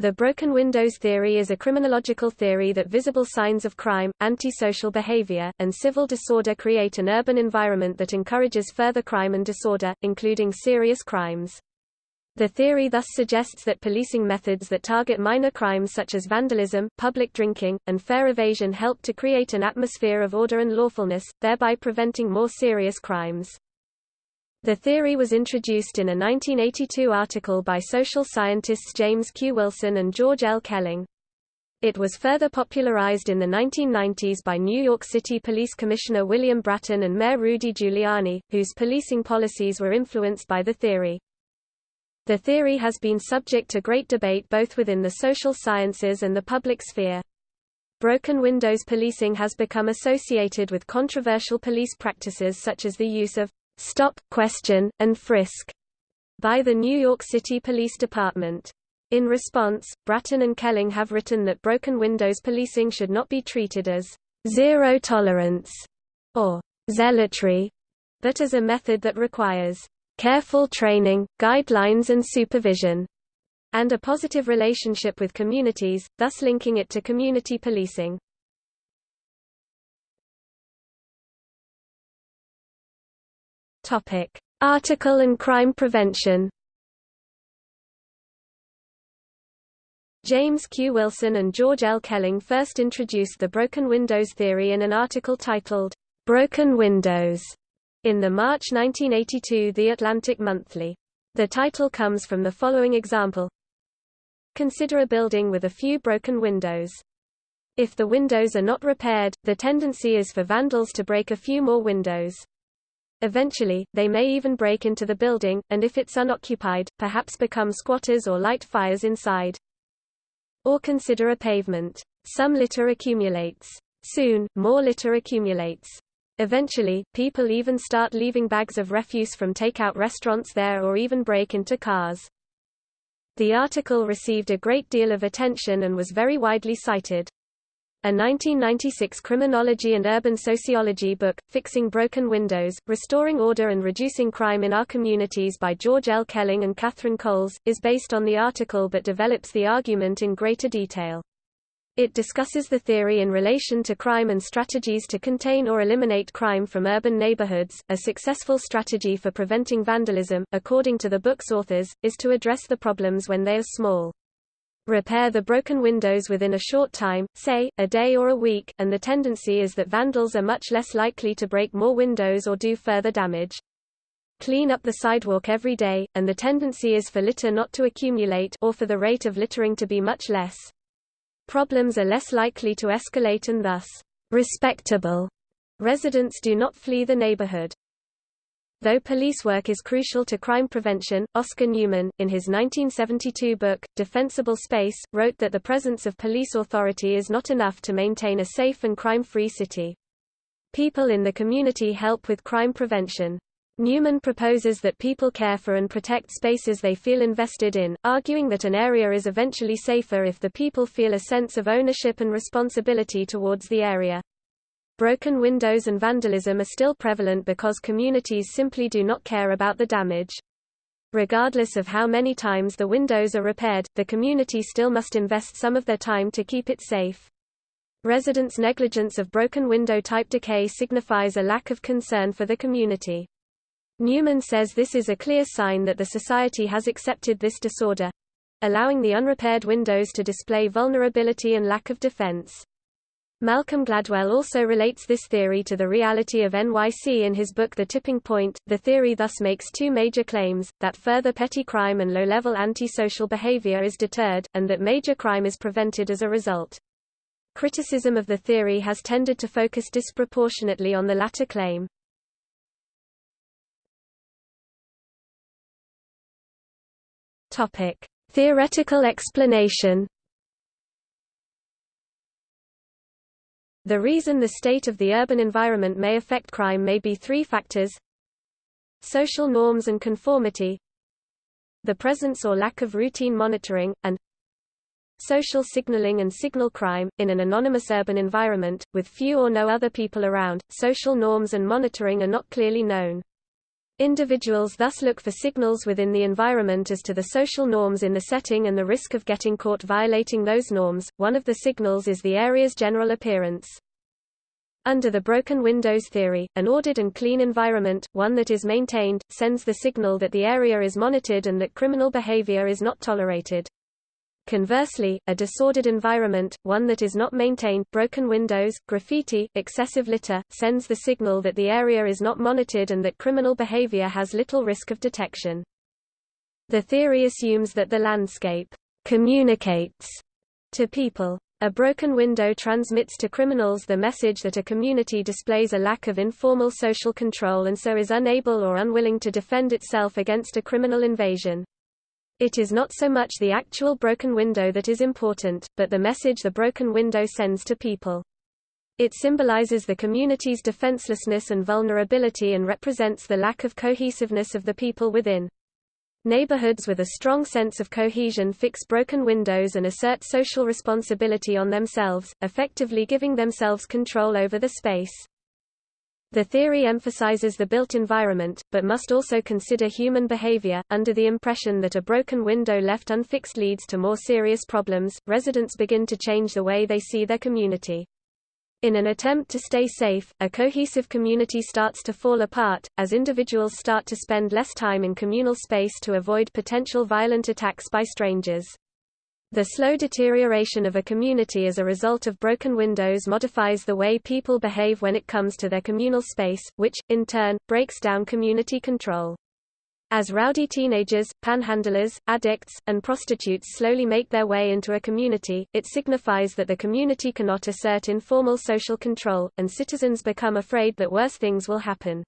The broken windows theory is a criminological theory that visible signs of crime, antisocial behavior, and civil disorder create an urban environment that encourages further crime and disorder, including serious crimes. The theory thus suggests that policing methods that target minor crimes such as vandalism, public drinking, and fare evasion help to create an atmosphere of order and lawfulness, thereby preventing more serious crimes. The theory was introduced in a 1982 article by social scientists James Q. Wilson and George L. Kelling. It was further popularized in the 1990s by New York City Police Commissioner William Bratton and Mayor Rudy Giuliani, whose policing policies were influenced by the theory. The theory has been subject to great debate both within the social sciences and the public sphere. Broken windows policing has become associated with controversial police practices such as the use of stop, question, and frisk by the New York City Police Department. In response, Bratton and Kelling have written that broken windows policing should not be treated as zero tolerance or zealotry, but as a method that requires careful training, guidelines and supervision, and a positive relationship with communities, thus linking it to community policing. Topic: Article and crime prevention. James Q. Wilson and George L. Kelling first introduced the broken windows theory in an article titled, Broken Windows, in the March 1982 The Atlantic Monthly. The title comes from the following example. Consider a building with a few broken windows. If the windows are not repaired, the tendency is for vandals to break a few more windows. Eventually, they may even break into the building, and if it's unoccupied, perhaps become squatters or light fires inside. Or consider a pavement. Some litter accumulates. Soon, more litter accumulates. Eventually, people even start leaving bags of refuse from takeout restaurants there or even break into cars. The article received a great deal of attention and was very widely cited. A 1996 criminology and urban sociology book, Fixing Broken Windows, Restoring Order and Reducing Crime in Our Communities by George L. Kelling and Catherine Coles, is based on the article but develops the argument in greater detail. It discusses the theory in relation to crime and strategies to contain or eliminate crime from urban neighborhoods. A successful strategy for preventing vandalism, according to the book's authors, is to address the problems when they are small. Repair the broken windows within a short time, say, a day or a week, and the tendency is that vandals are much less likely to break more windows or do further damage. Clean up the sidewalk every day, and the tendency is for litter not to accumulate or for the rate of littering to be much less. Problems are less likely to escalate and thus, respectable residents do not flee the neighborhood. Though police work is crucial to crime prevention, Oscar Newman, in his 1972 book, Defensible Space, wrote that the presence of police authority is not enough to maintain a safe and crime-free city. People in the community help with crime prevention. Newman proposes that people care for and protect spaces they feel invested in, arguing that an area is eventually safer if the people feel a sense of ownership and responsibility towards the area. Broken windows and vandalism are still prevalent because communities simply do not care about the damage. Regardless of how many times the windows are repaired, the community still must invest some of their time to keep it safe. Residents' negligence of broken window type decay signifies a lack of concern for the community. Newman says this is a clear sign that the society has accepted this disorder allowing the unrepaired windows to display vulnerability and lack of defense. Malcolm Gladwell also relates this theory to the reality of NYC in his book The Tipping Point. The theory thus makes two major claims, that further petty crime and low-level antisocial behavior is deterred, and that major crime is prevented as a result. Criticism of the theory has tended to focus disproportionately on the latter claim. Topic: Theoretical explanation The reason the state of the urban environment may affect crime may be three factors social norms and conformity the presence or lack of routine monitoring, and social signaling and signal crime. In an anonymous urban environment, with few or no other people around, social norms and monitoring are not clearly known. Individuals thus look for signals within the environment as to the social norms in the setting and the risk of getting caught violating those norms. One of the signals is the area's general appearance. Under the broken windows theory, an ordered and clean environment, one that is maintained, sends the signal that the area is monitored and that criminal behavior is not tolerated. Conversely, a disordered environment, one that is not maintained broken windows, graffiti, excessive litter, sends the signal that the area is not monitored and that criminal behavior has little risk of detection. The theory assumes that the landscape communicates to people. A broken window transmits to criminals the message that a community displays a lack of informal social control and so is unable or unwilling to defend itself against a criminal invasion. It is not so much the actual broken window that is important, but the message the broken window sends to people. It symbolizes the community's defenselessness and vulnerability and represents the lack of cohesiveness of the people within. Neighborhoods with a strong sense of cohesion fix broken windows and assert social responsibility on themselves, effectively giving themselves control over the space. The theory emphasizes the built environment, but must also consider human behavior. Under the impression that a broken window left unfixed leads to more serious problems, residents begin to change the way they see their community. In an attempt to stay safe, a cohesive community starts to fall apart, as individuals start to spend less time in communal space to avoid potential violent attacks by strangers. The slow deterioration of a community as a result of broken windows modifies the way people behave when it comes to their communal space, which, in turn, breaks down community control. As rowdy teenagers, panhandlers, addicts, and prostitutes slowly make their way into a community, it signifies that the community cannot assert informal social control, and citizens become afraid that worse things will happen.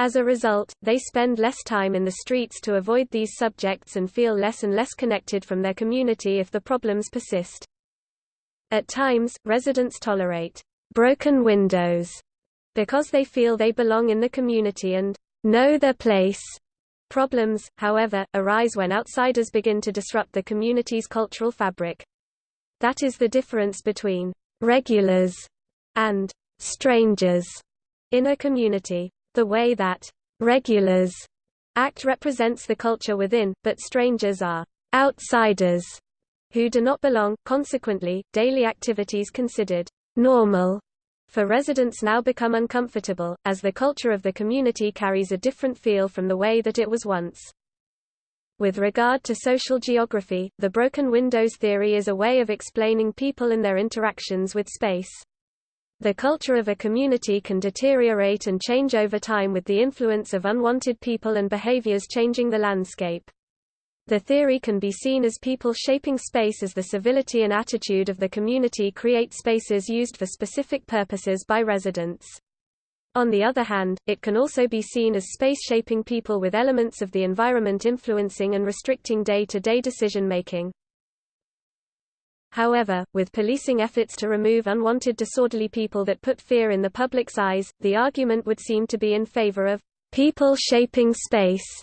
As a result, they spend less time in the streets to avoid these subjects and feel less and less connected from their community if the problems persist. At times, residents tolerate broken windows because they feel they belong in the community and know their place. Problems, however, arise when outsiders begin to disrupt the community's cultural fabric. That is the difference between regulars and strangers in a community. The way that regulars act represents the culture within, but strangers are outsiders who do not belong. Consequently, daily activities considered normal for residents now become uncomfortable, as the culture of the community carries a different feel from the way that it was once. With regard to social geography, the broken windows theory is a way of explaining people and their interactions with space. The culture of a community can deteriorate and change over time with the influence of unwanted people and behaviors changing the landscape. The theory can be seen as people shaping space as the civility and attitude of the community create spaces used for specific purposes by residents. On the other hand, it can also be seen as space shaping people with elements of the environment influencing and restricting day-to-day decision-making. However, with policing efforts to remove unwanted disorderly people that put fear in the public's eyes, the argument would seem to be in favor of people shaping space,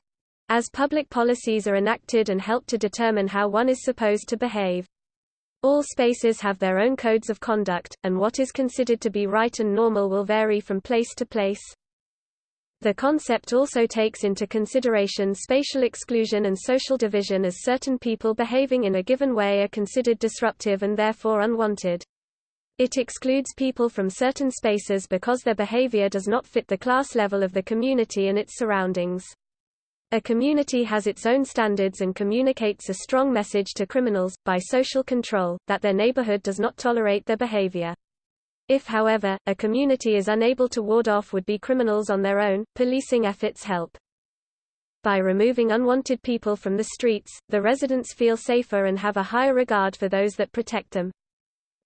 as public policies are enacted and help to determine how one is supposed to behave. All spaces have their own codes of conduct, and what is considered to be right and normal will vary from place to place. The concept also takes into consideration spatial exclusion and social division as certain people behaving in a given way are considered disruptive and therefore unwanted. It excludes people from certain spaces because their behavior does not fit the class level of the community and its surroundings. A community has its own standards and communicates a strong message to criminals, by social control, that their neighborhood does not tolerate their behavior. If however, a community is unable to ward off would-be criminals on their own, policing efforts help. By removing unwanted people from the streets, the residents feel safer and have a higher regard for those that protect them.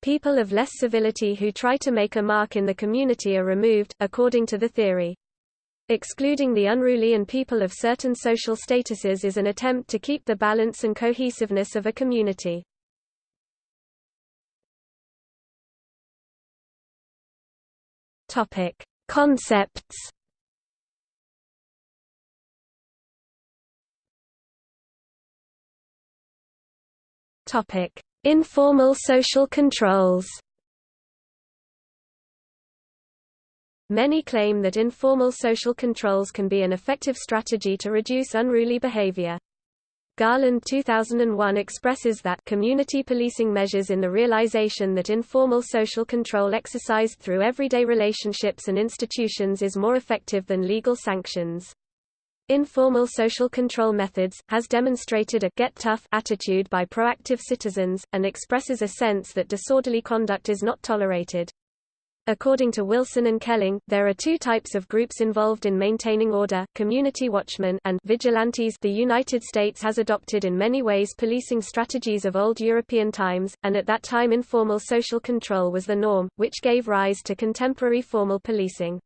People of less civility who try to make a mark in the community are removed, according to the theory. Excluding the unruly and people of certain social statuses is an attempt to keep the balance and cohesiveness of a community. Topic: Concepts. Topic: Informal social controls. Many claim that informal social controls can be an effective strategy to reduce unruly behavior. Garland 2001 expresses that community policing measures in the realization that informal social control exercised through everyday relationships and institutions is more effective than legal sanctions. Informal social control methods, has demonstrated a get tough attitude by proactive citizens, and expresses a sense that disorderly conduct is not tolerated. According to Wilson and Kelling, there are two types of groups involved in maintaining order, community watchmen and vigilantes the United States has adopted in many ways policing strategies of old European times, and at that time informal social control was the norm, which gave rise to contemporary formal policing.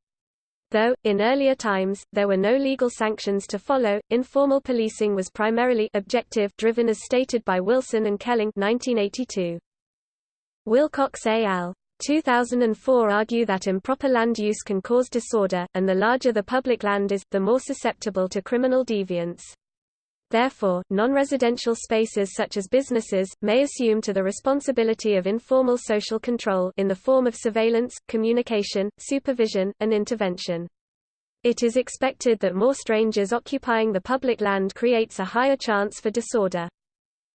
Though, in earlier times, there were no legal sanctions to follow, informal policing was primarily objective driven as stated by Wilson and Kelling 1982. Wilcox al. 2004 argue that improper land use can cause disorder, and the larger the public land is, the more susceptible to criminal deviance. Therefore, non-residential spaces such as businesses, may assume to the responsibility of informal social control in the form of surveillance, communication, supervision, and intervention. It is expected that more strangers occupying the public land creates a higher chance for disorder.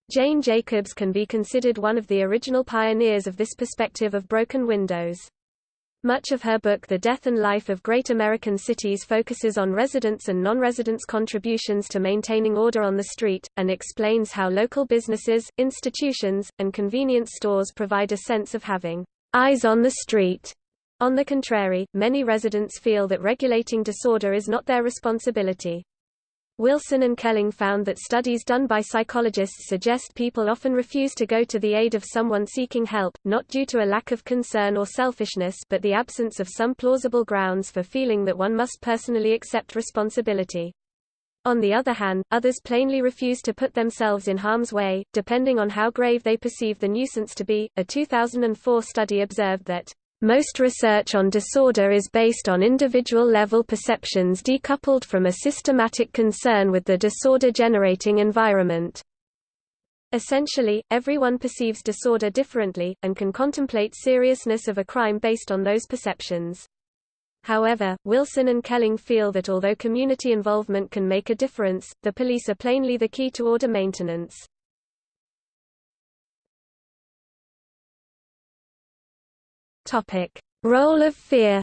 Jane Jacobs can be considered one of the original pioneers of this perspective of broken windows. Much of her book The Death and Life of Great American Cities focuses on residents and non-residents' contributions to maintaining order on the street, and explains how local businesses, institutions, and convenience stores provide a sense of having eyes on the street. On the contrary, many residents feel that regulating disorder is not their responsibility. Wilson and Kelling found that studies done by psychologists suggest people often refuse to go to the aid of someone seeking help, not due to a lack of concern or selfishness but the absence of some plausible grounds for feeling that one must personally accept responsibility. On the other hand, others plainly refuse to put themselves in harm's way, depending on how grave they perceive the nuisance to be. A 2004 study observed that most research on disorder is based on individual-level perceptions decoupled from a systematic concern with the disorder-generating environment. Essentially, everyone perceives disorder differently, and can contemplate seriousness of a crime based on those perceptions. However, Wilson and Kelling feel that although community involvement can make a difference, the police are plainly the key to order maintenance. Role of fear.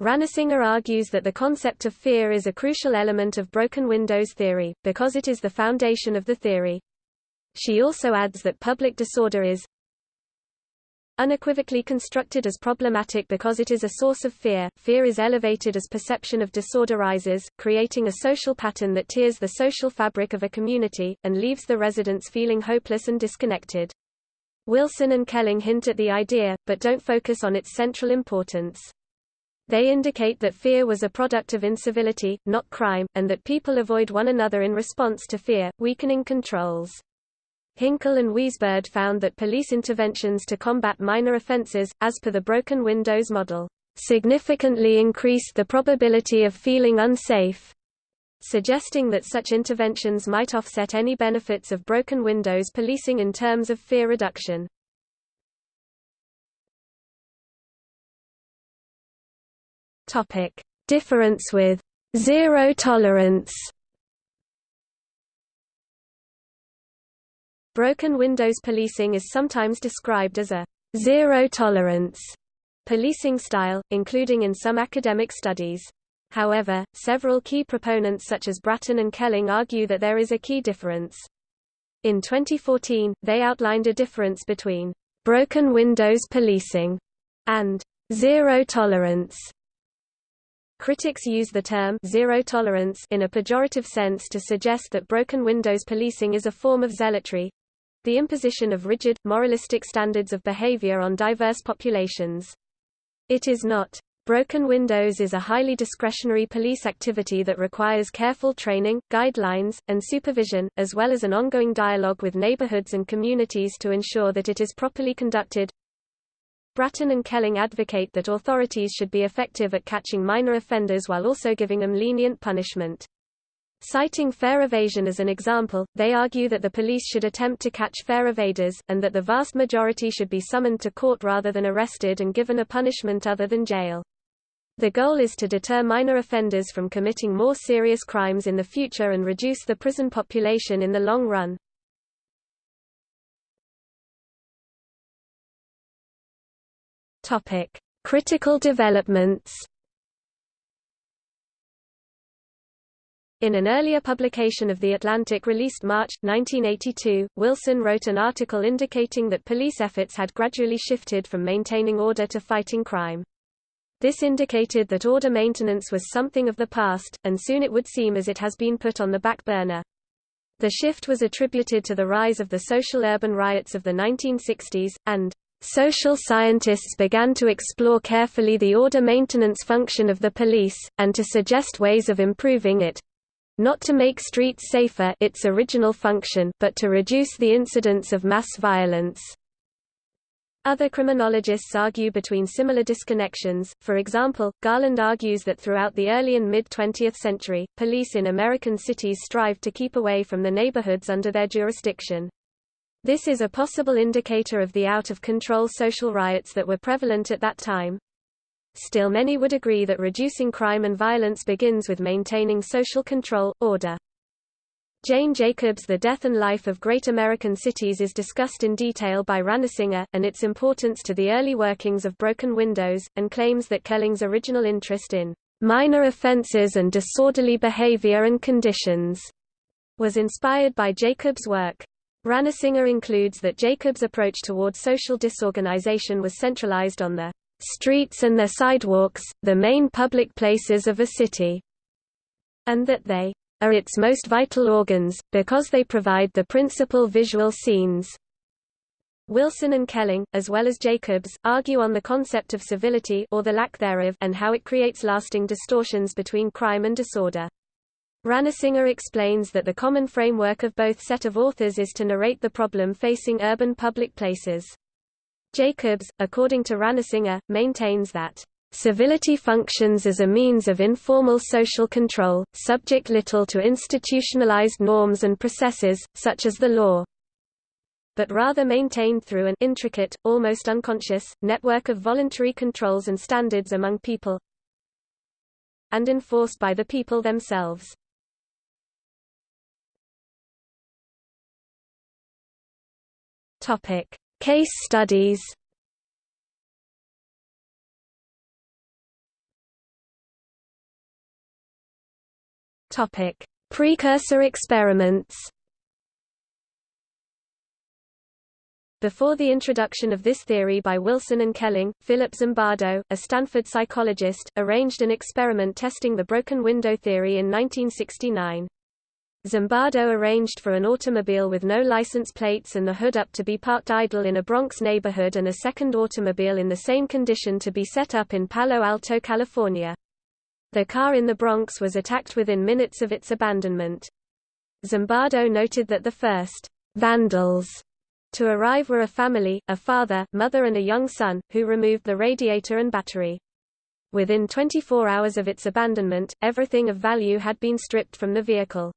Ranasinghe argues that the concept of fear is a crucial element of broken windows theory, because it is the foundation of the theory. She also adds that public disorder is unequivocally constructed as problematic because it is a source of fear. Fear is elevated as perception of disorder rises, creating a social pattern that tears the social fabric of a community, and leaves the residents feeling hopeless and disconnected. Wilson and Kelling hint at the idea, but don't focus on its central importance. They indicate that fear was a product of incivility, not crime, and that people avoid one another in response to fear, weakening controls. Hinkle and Weisburd found that police interventions to combat minor offenses, as per the broken windows model, significantly increased the probability of feeling unsafe suggesting that such interventions might offset any benefits of broken windows policing in terms of fear reduction. Topic: Difference with zero tolerance. Broken windows policing is sometimes described as a zero tolerance policing style, including in some academic studies. However, several key proponents such as Bratton and Kelling argue that there is a key difference. In 2014, they outlined a difference between broken windows policing and zero tolerance. Critics use the term zero tolerance in a pejorative sense to suggest that broken windows policing is a form of zealotry the imposition of rigid, moralistic standards of behavior on diverse populations. It is not. Broken windows is a highly discretionary police activity that requires careful training, guidelines, and supervision, as well as an ongoing dialogue with neighborhoods and communities to ensure that it is properly conducted. Bratton and Kelling advocate that authorities should be effective at catching minor offenders while also giving them lenient punishment. Citing fare evasion as an example, they argue that the police should attempt to catch fare evaders, and that the vast majority should be summoned to court rather than arrested and given a punishment other than jail. The goal is to deter minor offenders from committing more serious crimes in the future and reduce the prison population in the long run. Topic: Critical developments In an earlier publication of The Atlantic released March, 1982, Wilson wrote an article indicating that police efforts had gradually shifted from maintaining order to fighting crime. This indicated that order maintenance was something of the past, and soon it would seem as it has been put on the back burner. The shift was attributed to the rise of the social urban riots of the 1960s, and Social scientists began to explore carefully the order maintenance function of the police, and to suggest ways of improving it, not to make streets safer its original function, but to reduce the incidence of mass violence. Other criminologists argue between similar disconnections, for example, Garland argues that throughout the early and mid-20th century, police in American cities strived to keep away from the neighborhoods under their jurisdiction. This is a possible indicator of the out-of-control social riots that were prevalent at that time. Still many would agree that reducing crime and violence begins with maintaining social control, order. Jane Jacobs' The Death and Life of Great American Cities is discussed in detail by Ranasinghe, and its importance to the early workings of broken windows, and claims that Kelling's original interest in minor offenses and disorderly behavior and conditions was inspired by Jacobs' work. Ranasinghe includes that Jacobs' approach toward social disorganization was centralized on the streets and their sidewalks, the main public places of a city, and that they are its most vital organs, because they provide the principal visual scenes. Wilson and Kelling, as well as Jacobs, argue on the concept of civility or the lack thereof and how it creates lasting distortions between crime and disorder. Ranasinghe explains that the common framework of both set of authors is to narrate the problem facing urban public places. Jacobs, according to Ranasinghe, maintains that Civility functions as a means of informal social control, subject little to institutionalized norms and processes, such as the law, but rather maintained through an intricate, almost unconscious, network of voluntary controls and standards among people and enforced by the people themselves. Case studies Topic: Precursor experiments. Before the introduction of this theory by Wilson and Kelling, Philip Zimbardo, a Stanford psychologist, arranged an experiment testing the broken window theory in 1969. Zimbardo arranged for an automobile with no license plates and the hood up to be parked idle in a Bronx neighborhood and a second automobile in the same condition to be set up in Palo Alto, California. The car in the Bronx was attacked within minutes of its abandonment. Zimbardo noted that the first vandals to arrive were a family, a father, mother and a young son, who removed the radiator and battery. Within 24 hours of its abandonment, everything of value had been stripped from the vehicle.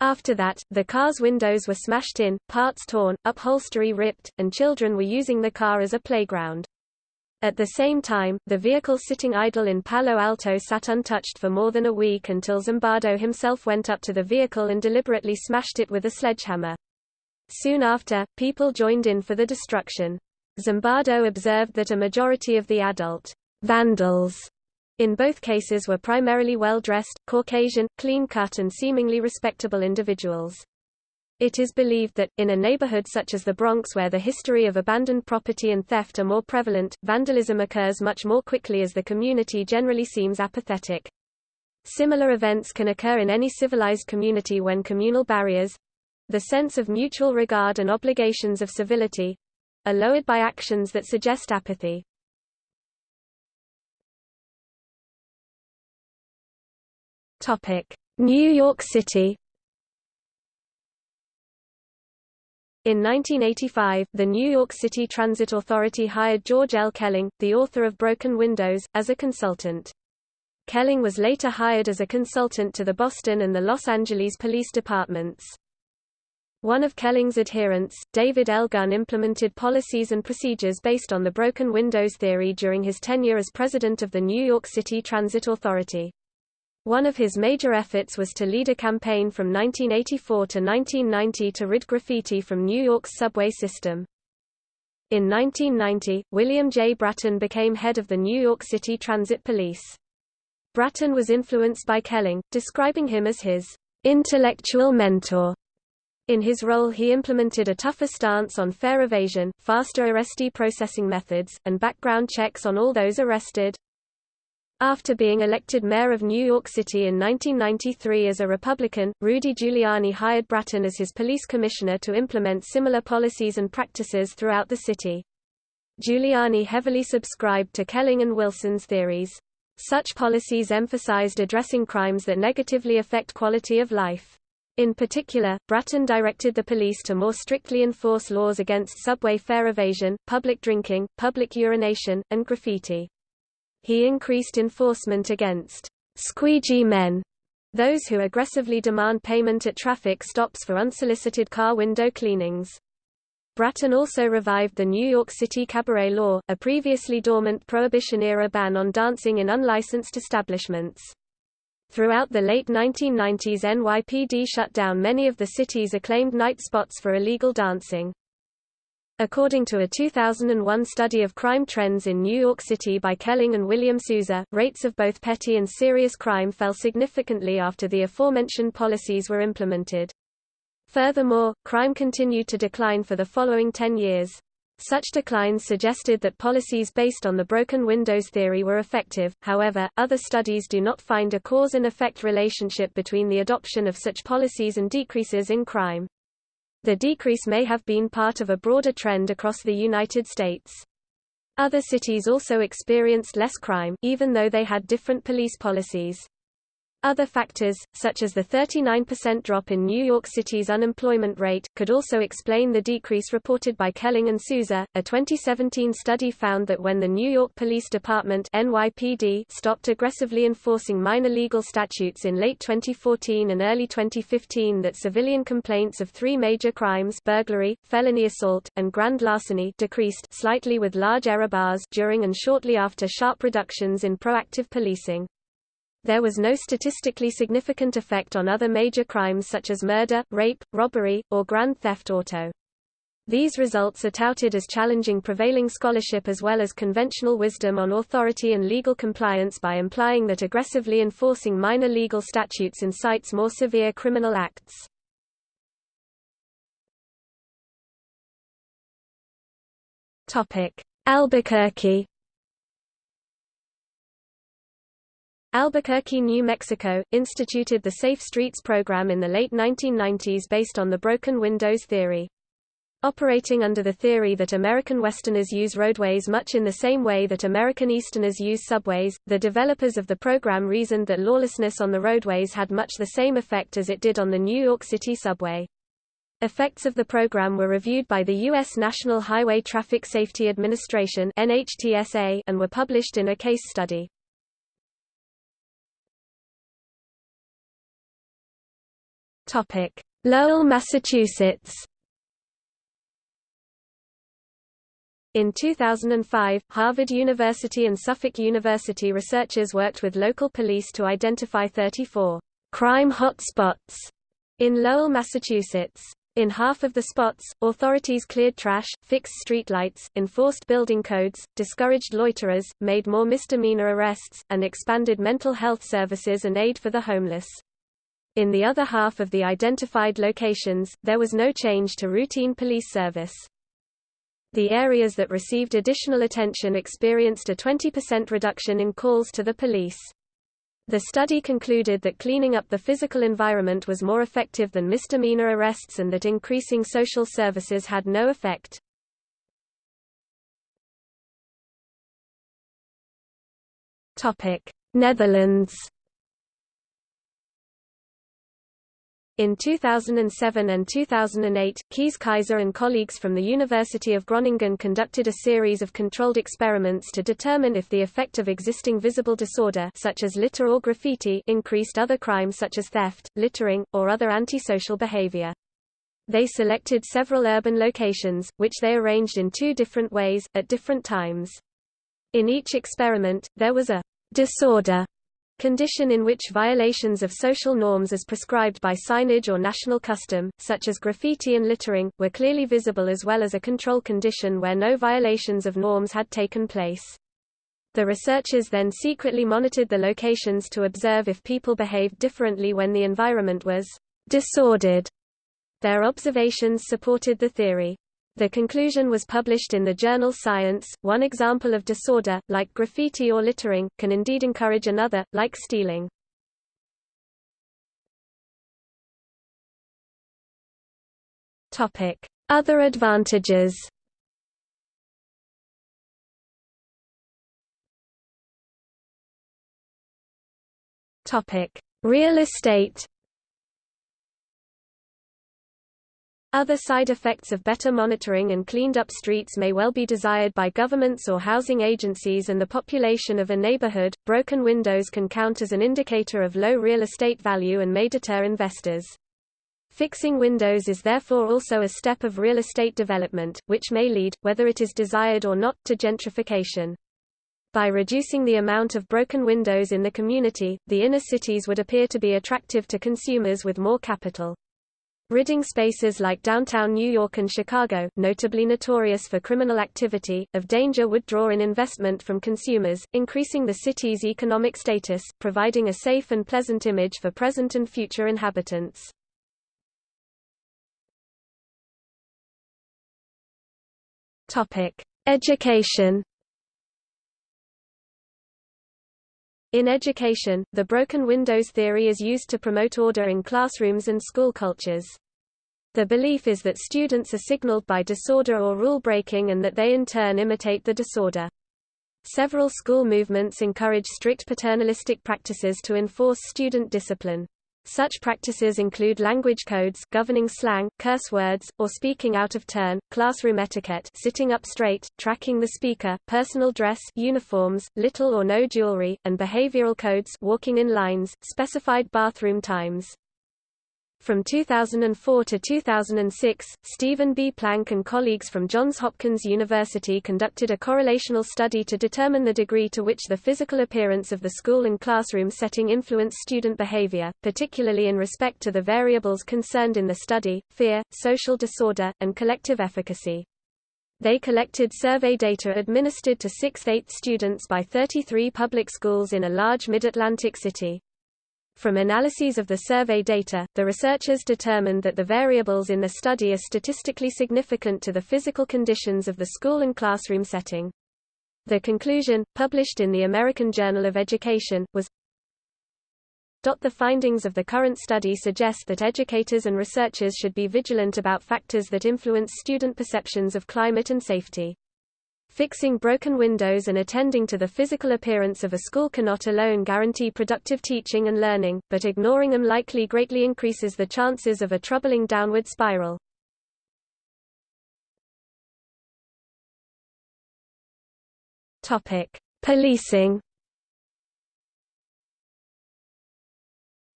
After that, the car's windows were smashed in, parts torn, upholstery ripped, and children were using the car as a playground. At the same time, the vehicle sitting idle in Palo Alto sat untouched for more than a week until Zimbardo himself went up to the vehicle and deliberately smashed it with a sledgehammer. Soon after, people joined in for the destruction. Zimbardo observed that a majority of the adult vandals in both cases were primarily well-dressed, Caucasian, clean-cut and seemingly respectable individuals. It is believed that, in a neighborhood such as the Bronx where the history of abandoned property and theft are more prevalent, vandalism occurs much more quickly as the community generally seems apathetic. Similar events can occur in any civilized community when communal barriers—the sense of mutual regard and obligations of civility—are lowered by actions that suggest apathy. New York City In 1985, the New York City Transit Authority hired George L. Kelling, the author of Broken Windows, as a consultant. Kelling was later hired as a consultant to the Boston and the Los Angeles police departments. One of Kelling's adherents, David L. Gunn implemented policies and procedures based on the broken windows theory during his tenure as president of the New York City Transit Authority. One of his major efforts was to lead a campaign from 1984 to 1990 to rid graffiti from New York's subway system. In 1990, William J. Bratton became head of the New York City Transit Police. Bratton was influenced by Kelling, describing him as his intellectual mentor in his role he implemented a tougher stance on fare evasion, faster arrestee processing methods, and background checks on all those arrested. After being elected mayor of New York City in 1993 as a Republican, Rudy Giuliani hired Bratton as his police commissioner to implement similar policies and practices throughout the city. Giuliani heavily subscribed to Kelling and Wilson's theories. Such policies emphasized addressing crimes that negatively affect quality of life. In particular, Bratton directed the police to more strictly enforce laws against subway fare evasion, public drinking, public urination, and graffiti. He increased enforcement against squeegee men, those who aggressively demand payment at traffic stops for unsolicited car window cleanings. Bratton also revived the New York City cabaret law, a previously dormant Prohibition-era ban on dancing in unlicensed establishments. Throughout the late 1990s NYPD shut down many of the city's acclaimed night spots for illegal dancing. According to a 2001 study of crime trends in New York City by Kelling and William Sousa, rates of both petty and serious crime fell significantly after the aforementioned policies were implemented. Furthermore, crime continued to decline for the following 10 years. Such declines suggested that policies based on the broken windows theory were effective, however, other studies do not find a cause and effect relationship between the adoption of such policies and decreases in crime. The decrease may have been part of a broader trend across the United States. Other cities also experienced less crime, even though they had different police policies. Other factors, such as the 39% drop in New York City's unemployment rate, could also explain the decrease reported by Kelling and Sousa. A 2017 study found that when the New York Police Department (NYPD) stopped aggressively enforcing minor legal statutes in late 2014 and early 2015, that civilian complaints of three major crimes (burglary, felony assault, and grand larceny) decreased slightly with large error bars during and shortly after sharp reductions in proactive policing. There was no statistically significant effect on other major crimes such as murder, rape, robbery, or grand theft auto. These results are touted as challenging prevailing scholarship as well as conventional wisdom on authority and legal compliance by implying that aggressively enforcing minor legal statutes incites more severe criminal acts. Albuquerque Albuquerque, New Mexico, instituted the Safe Streets program in the late 1990s based on the broken windows theory. Operating under the theory that American Westerners use roadways much in the same way that American Easterners use subways, the developers of the program reasoned that lawlessness on the roadways had much the same effect as it did on the New York City subway. Effects of the program were reviewed by the U.S. National Highway Traffic Safety Administration and were published in a case study. Lowell, Massachusetts In 2005, Harvard University and Suffolk University researchers worked with local police to identify 34 crime hotspots in Lowell, Massachusetts. In half of the spots, authorities cleared trash, fixed streetlights, enforced building codes, discouraged loiterers, made more misdemeanor arrests, and expanded mental health services and aid for the homeless. In the other half of the identified locations, there was no change to routine police service. The areas that received additional attention experienced a 20% reduction in calls to the police. The study concluded that cleaning up the physical environment was more effective than misdemeanor arrests and that increasing social services had no effect. Netherlands In 2007 and 2008, Kees Keizer and colleagues from the University of Groningen conducted a series of controlled experiments to determine if the effect of existing visible disorder such as litter or graffiti increased other crimes such as theft, littering, or other antisocial behavior. They selected several urban locations, which they arranged in two different ways, at different times. In each experiment, there was a disorder condition in which violations of social norms as prescribed by signage or national custom, such as graffiti and littering, were clearly visible as well as a control condition where no violations of norms had taken place. The researchers then secretly monitored the locations to observe if people behaved differently when the environment was disordered. Their observations supported the theory. The conclusion was published in the journal Science. One example of disorder, like graffiti or littering, can indeed encourage another, like stealing. Topic: Other advantages. Topic: Real estate. Other side effects of better monitoring and cleaned-up streets may well be desired by governments or housing agencies and the population of a neighborhood. Broken windows can count as an indicator of low real estate value and may deter investors. Fixing windows is therefore also a step of real estate development, which may lead, whether it is desired or not, to gentrification. By reducing the amount of broken windows in the community, the inner cities would appear to be attractive to consumers with more capital. Ridding spaces like downtown New York and Chicago, notably notorious for criminal activity, of danger would draw in investment from consumers, increasing the city's economic status, providing a safe and pleasant image for present and future inhabitants. Education In education, the broken windows theory is used to promote order in classrooms and school cultures. The belief is that students are signaled by disorder or rule breaking and that they in turn imitate the disorder. Several school movements encourage strict paternalistic practices to enforce student discipline. Such practices include language codes governing slang, curse words, or speaking out of turn, classroom etiquette sitting up straight, tracking the speaker, personal dress uniforms, little or no jewelry, and behavioral codes walking in lines, specified bathroom times. From 2004 to 2006, Stephen B. Plank and colleagues from Johns Hopkins University conducted a correlational study to determine the degree to which the physical appearance of the school and classroom setting influenced student behavior, particularly in respect to the variables concerned in the study, fear, social disorder, and collective efficacy. They collected survey data administered to 6th-8th students by 33 public schools in a large mid-Atlantic city. From analyses of the survey data, the researchers determined that the variables in the study are statistically significant to the physical conditions of the school and classroom setting. The conclusion, published in the American Journal of Education, was the findings of the current study suggest that educators and researchers should be vigilant about factors that influence student perceptions of climate and safety. Fixing broken windows and attending to the physical appearance of a school cannot alone guarantee productive teaching and learning, but ignoring them likely greatly increases the chances of a troubling downward spiral. Topic: Policing.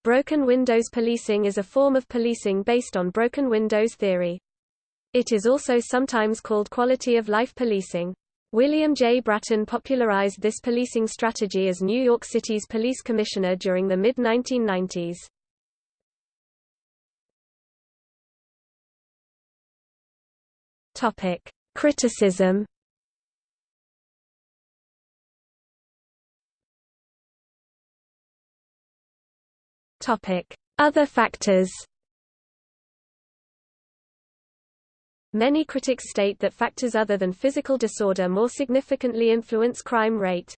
Broken windows policing is a form of policing based on broken windows theory. It is also sometimes called quality of life policing. William J. Bratton popularized this policing strategy as New York City's police commissioner during the mid-1990s. Topic: Criticism. Topic: Other factors. Many critics state that factors other than physical disorder more significantly influence crime rate.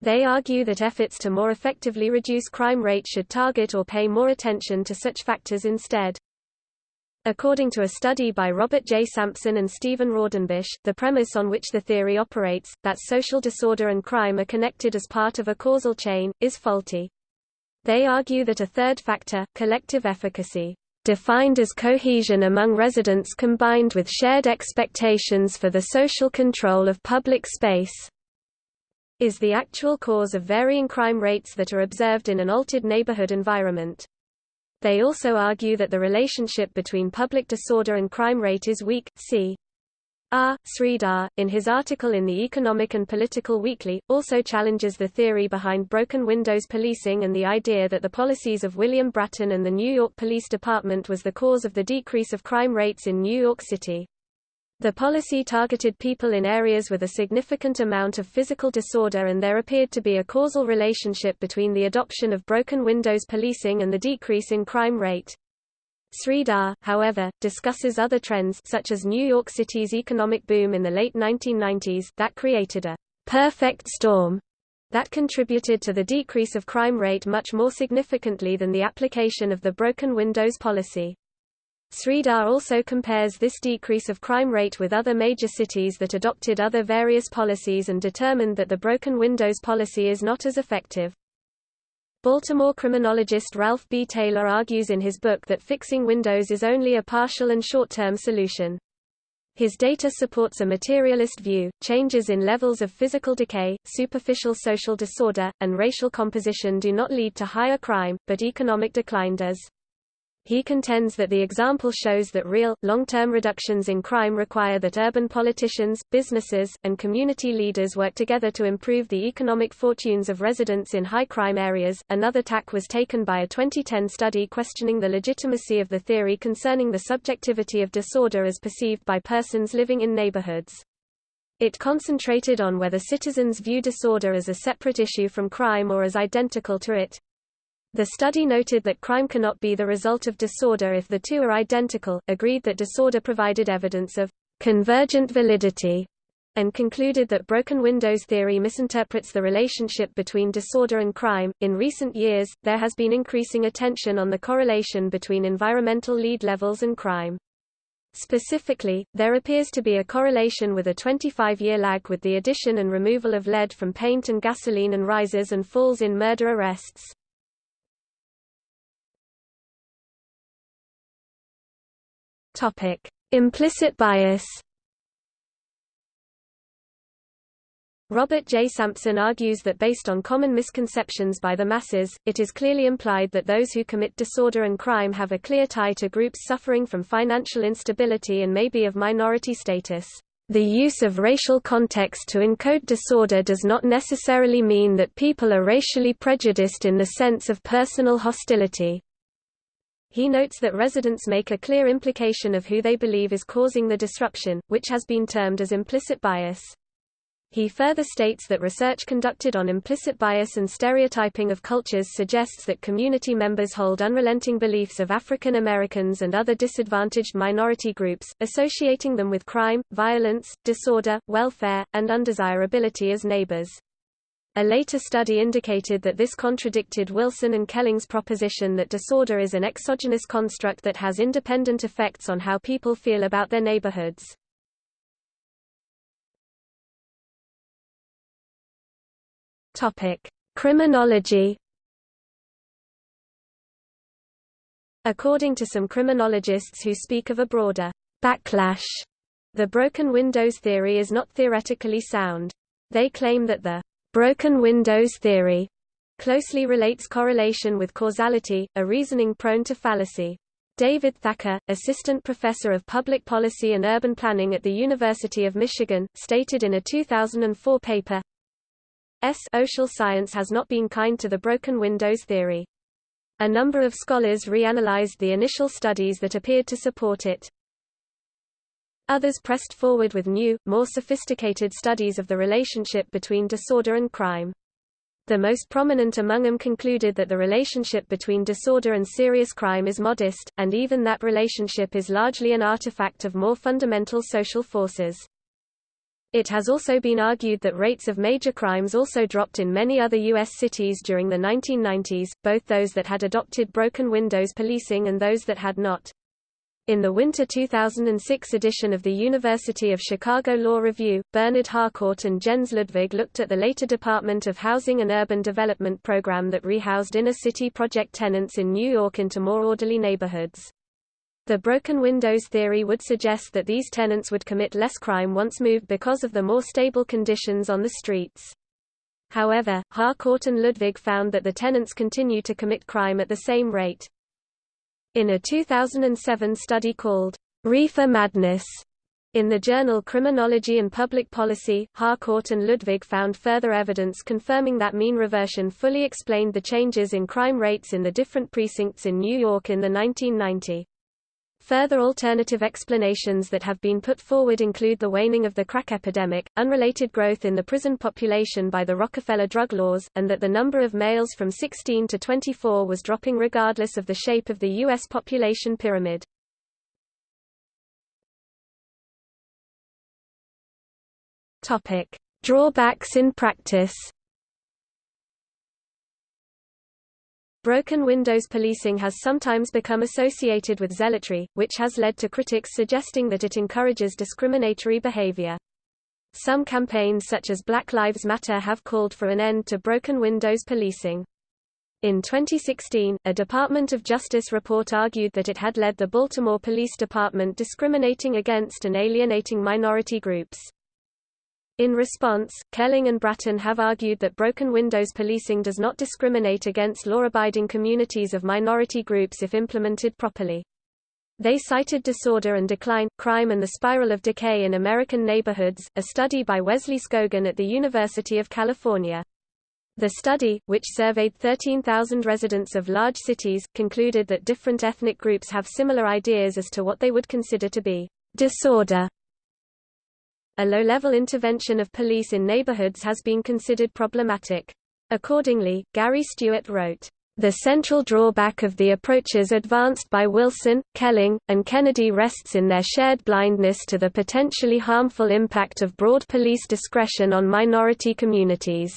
They argue that efforts to more effectively reduce crime rate should target or pay more attention to such factors instead. According to a study by Robert J. Sampson and Stephen Raudenbush, the premise on which the theory operates, that social disorder and crime are connected as part of a causal chain, is faulty. They argue that a third factor, collective efficacy, defined as cohesion among residents combined with shared expectations for the social control of public space, is the actual cause of varying crime rates that are observed in an altered neighborhood environment. They also argue that the relationship between public disorder and crime rate is weak. See R. Sridhar, in his article in the Economic and Political Weekly, also challenges the theory behind broken windows policing and the idea that the policies of William Bratton and the New York Police Department was the cause of the decrease of crime rates in New York City. The policy targeted people in areas with a significant amount of physical disorder and there appeared to be a causal relationship between the adoption of broken windows policing and the decrease in crime rate. Sridhar, however, discusses other trends such as New York City's economic boom in the late 1990s that created a perfect storm that contributed to the decrease of crime rate much more significantly than the application of the broken windows policy. Sridhar also compares this decrease of crime rate with other major cities that adopted other various policies and determined that the broken windows policy is not as effective. Baltimore criminologist Ralph B. Taylor argues in his book that fixing windows is only a partial and short-term solution. His data supports a materialist view. Changes in levels of physical decay, superficial social disorder, and racial composition do not lead to higher crime, but economic decline does. He contends that the example shows that real, long-term reductions in crime require that urban politicians, businesses, and community leaders work together to improve the economic fortunes of residents in high-crime areas. Another tack was taken by a 2010 study questioning the legitimacy of the theory concerning the subjectivity of disorder as perceived by persons living in neighborhoods. It concentrated on whether citizens view disorder as a separate issue from crime or as identical to it. The study noted that crime cannot be the result of disorder if the two are identical, agreed that disorder provided evidence of convergent validity, and concluded that broken windows theory misinterprets the relationship between disorder and crime. In recent years, there has been increasing attention on the correlation between environmental lead levels and crime. Specifically, there appears to be a correlation with a 25-year lag with the addition and removal of lead from paint and gasoline and rises and falls in murder arrests. Topic: Implicit bias. Robert J. Sampson argues that based on common misconceptions by the masses, it is clearly implied that those who commit disorder and crime have a clear tie to groups suffering from financial instability and may be of minority status. The use of racial context to encode disorder does not necessarily mean that people are racially prejudiced in the sense of personal hostility. He notes that residents make a clear implication of who they believe is causing the disruption, which has been termed as implicit bias. He further states that research conducted on implicit bias and stereotyping of cultures suggests that community members hold unrelenting beliefs of African Americans and other disadvantaged minority groups, associating them with crime, violence, disorder, welfare, and undesirability as neighbors. A later study indicated that this contradicted Wilson and Kelling's proposition that disorder is an exogenous construct that has independent effects on how people feel about their neighborhoods. Topic: Criminology. According to some criminologists who speak of a broader backlash, the broken windows theory is not theoretically sound. They claim that the Broken windows theory closely relates correlation with causality, a reasoning prone to fallacy. David Thacker, assistant professor of public policy and urban planning at the University of Michigan, stated in a 2004 paper, S social science has not been kind to the broken windows theory. A number of scholars reanalyzed the initial studies that appeared to support it. Others pressed forward with new, more sophisticated studies of the relationship between disorder and crime. The most prominent among them concluded that the relationship between disorder and serious crime is modest, and even that relationship is largely an artifact of more fundamental social forces. It has also been argued that rates of major crimes also dropped in many other U.S. cities during the 1990s, both those that had adopted broken windows policing and those that had not. In the winter 2006 edition of the University of Chicago Law Review, Bernard Harcourt and Jens Ludwig looked at the later Department of Housing and Urban Development program that rehoused inner-city project tenants in New York into more orderly neighborhoods. The broken windows theory would suggest that these tenants would commit less crime once moved because of the more stable conditions on the streets. However, Harcourt and Ludwig found that the tenants continue to commit crime at the same rate. In a 2007 study called Reefer Madness, in the journal Criminology and Public Policy, Harcourt and Ludwig found further evidence confirming that mean reversion fully explained the changes in crime rates in the different precincts in New York in the 1990. Further alternative explanations that have been put forward include the waning of the crack epidemic, unrelated growth in the prison population by the Rockefeller drug laws, and that the number of males from 16 to 24 was dropping regardless of the shape of the U.S. population pyramid. Drawbacks in practice Broken windows policing has sometimes become associated with zealotry, which has led to critics suggesting that it encourages discriminatory behavior. Some campaigns such as Black Lives Matter have called for an end to broken windows policing. In 2016, a Department of Justice report argued that it had led the Baltimore Police Department discriminating against and alienating minority groups. In response, Kelling and Bratton have argued that broken windows policing does not discriminate against law-abiding communities of minority groups if implemented properly. They cited disorder and decline, crime and the spiral of decay in American neighborhoods, a study by Wesley Skogan at the University of California. The study, which surveyed 13,000 residents of large cities, concluded that different ethnic groups have similar ideas as to what they would consider to be disorder a low-level intervention of police in neighborhoods has been considered problematic. Accordingly, Gary Stewart wrote, the central drawback of the approaches advanced by Wilson, Kelling, and Kennedy rests in their shared blindness to the potentially harmful impact of broad police discretion on minority communities.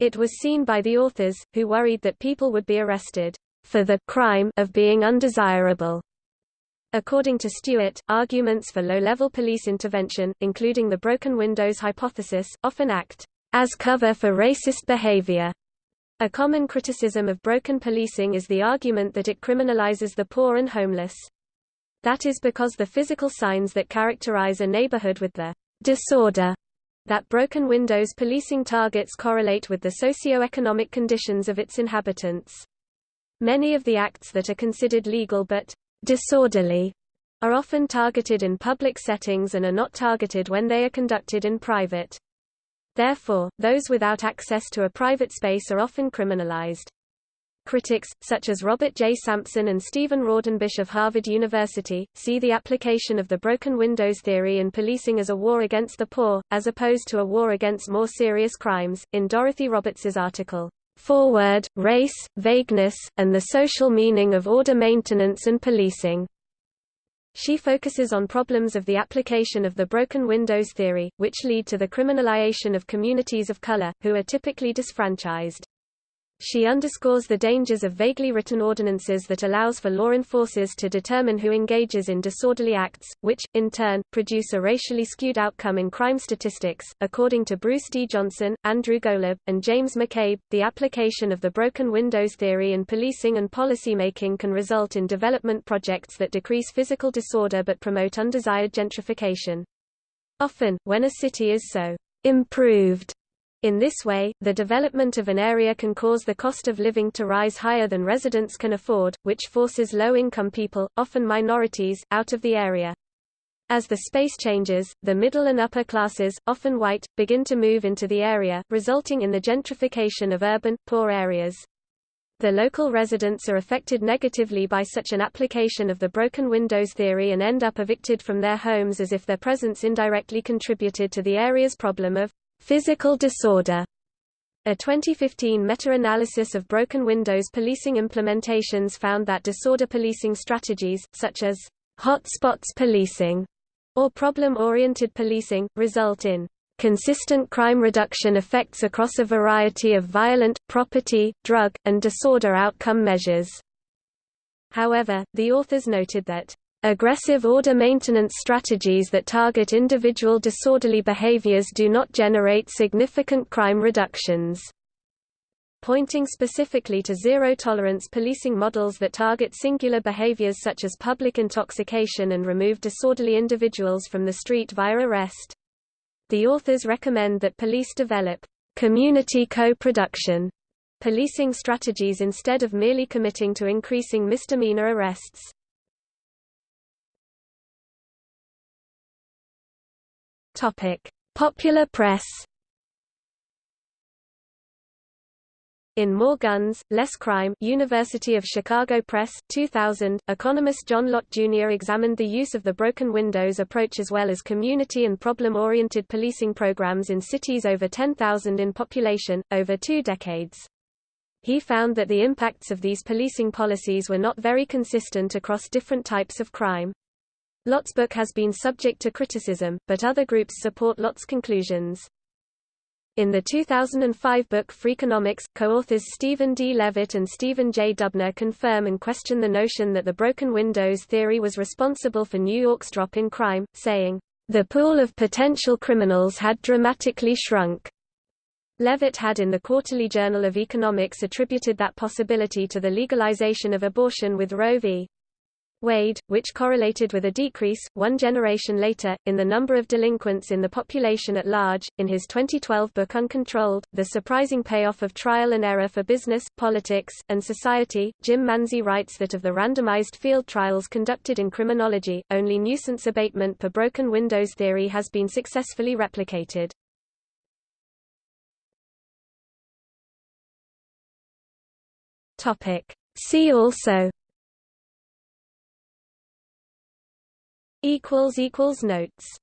It was seen by the authors, who worried that people would be arrested for the crime of being undesirable According to Stewart, arguments for low-level police intervention, including the broken windows hypothesis, often act as cover for racist behavior. A common criticism of broken policing is the argument that it criminalizes the poor and homeless. That is because the physical signs that characterize a neighborhood with the disorder that broken windows policing targets correlate with the socio-economic conditions of its inhabitants. Many of the acts that are considered legal but disorderly are often targeted in public settings and are not targeted when they are conducted in private. Therefore, those without access to a private space are often criminalized. Critics, such as Robert J. Sampson and Stephen Raudenbush of Harvard University, see the application of the broken windows theory in policing as a war against the poor, as opposed to a war against more serious crimes. In Dorothy Roberts's article, Foreword, Race, Vagueness, and the Social Meaning of Order Maintenance and Policing. She focuses on problems of the application of the broken windows theory, which lead to the criminalization of communities of color, who are typically disfranchised. She underscores the dangers of vaguely written ordinances that allows for law enforcers to determine who engages in disorderly acts, which, in turn, produce a racially skewed outcome in crime statistics. According to Bruce D. Johnson, Andrew Golub, and James McCabe, the application of the broken windows theory in policing and policymaking can result in development projects that decrease physical disorder but promote undesired gentrification. Often, when a city is so improved in this way, the development of an area can cause the cost of living to rise higher than residents can afford, which forces low-income people, often minorities, out of the area. As the space changes, the middle and upper classes, often white, begin to move into the area, resulting in the gentrification of urban, poor areas. The local residents are affected negatively by such an application of the broken windows theory and end up evicted from their homes as if their presence indirectly contributed to the area's problem of Physical disorder. A 2015 meta-analysis of broken windows policing implementations found that disorder policing strategies, such as hotspots policing or problem-oriented policing, result in consistent crime reduction effects across a variety of violent, property, drug, and disorder outcome measures. However, the authors noted that Aggressive order maintenance strategies that target individual disorderly behaviors do not generate significant crime reductions. pointing specifically to zero-tolerance policing models that target singular behaviors such as public intoxication and remove disorderly individuals from the street via arrest. The authors recommend that police develop community co-production policing strategies instead of merely committing to increasing misdemeanor arrests. Topic: Popular press. In More Guns, Less Crime University of Chicago Press, 2000, economist John Lott Jr. examined the use of the broken windows approach as well as community and problem-oriented policing programs in cities over 10,000 in population, over two decades. He found that the impacts of these policing policies were not very consistent across different types of crime. Lott's book has been subject to criticism, but other groups support Lott's conclusions. In the 2005 book Freakonomics, co-authors Stephen D. Levitt and Stephen J. Dubner confirm and question the notion that the broken windows theory was responsible for New York's drop in crime, saying, "...the pool of potential criminals had dramatically shrunk." Levitt had in the Quarterly Journal of Economics attributed that possibility to the legalization of abortion with Roe v. Wade, which correlated with a decrease, one generation later, in the number of delinquents in the population at large. In his 2012 book Uncontrolled, The Surprising Payoff of Trial and Error for Business, Politics, and Society, Jim Manzi writes that of the randomized field trials conducted in criminology, only nuisance abatement per broken windows theory has been successfully replicated. See also equals equals notes